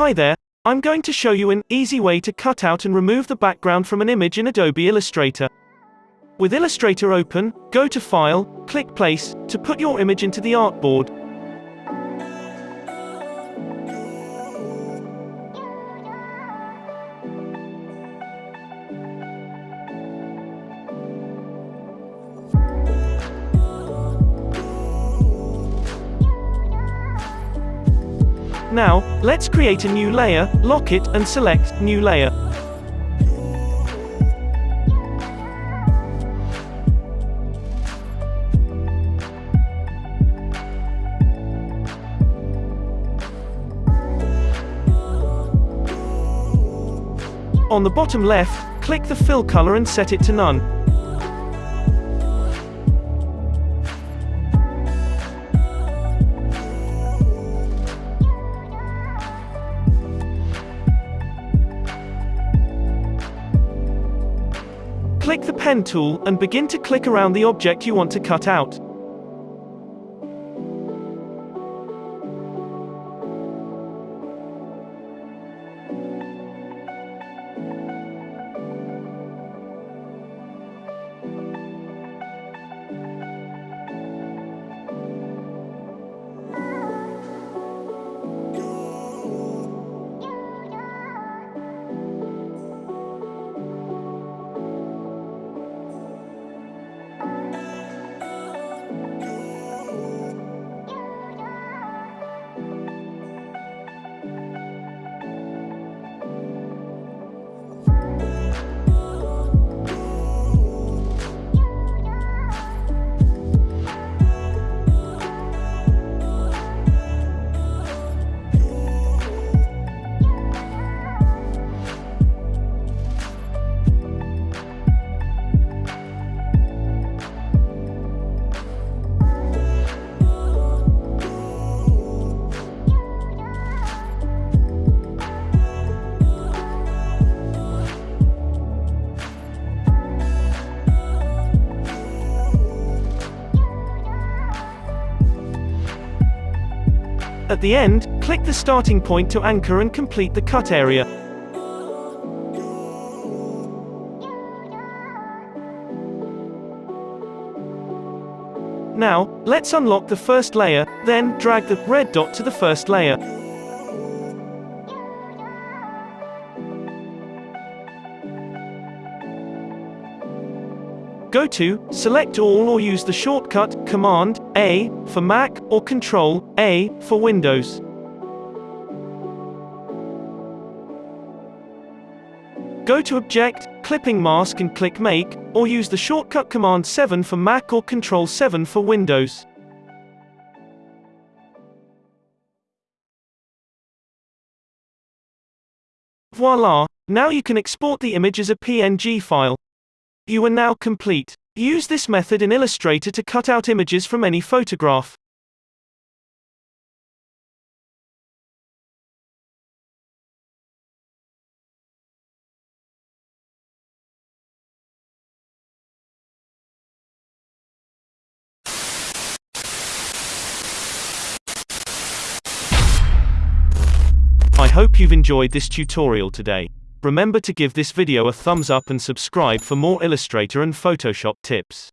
Hi there, I'm going to show you an easy way to cut out and remove the background from an image in Adobe Illustrator. With Illustrator open, go to File, click Place, to put your image into the artboard. Now, let's create a new layer, lock it, and select New Layer. On the bottom left, click the fill color and set it to none. Click the pen tool and begin to click around the object you want to cut out. At the end, click the starting point to anchor and complete the cut area. Now, let's unlock the first layer, then drag the red dot to the first layer. Go to, select all or use the shortcut, Command, A, for Mac, or Control, A, for Windows. Go to Object, Clipping Mask and click Make, or use the shortcut Command 7 for Mac or Control 7 for Windows. Voila! Now you can export the image as a PNG file. You are now complete. Use this method in Illustrator to cut out images from any photograph. I hope you've enjoyed this tutorial today. Remember to give this video a thumbs up and subscribe for more Illustrator and Photoshop tips.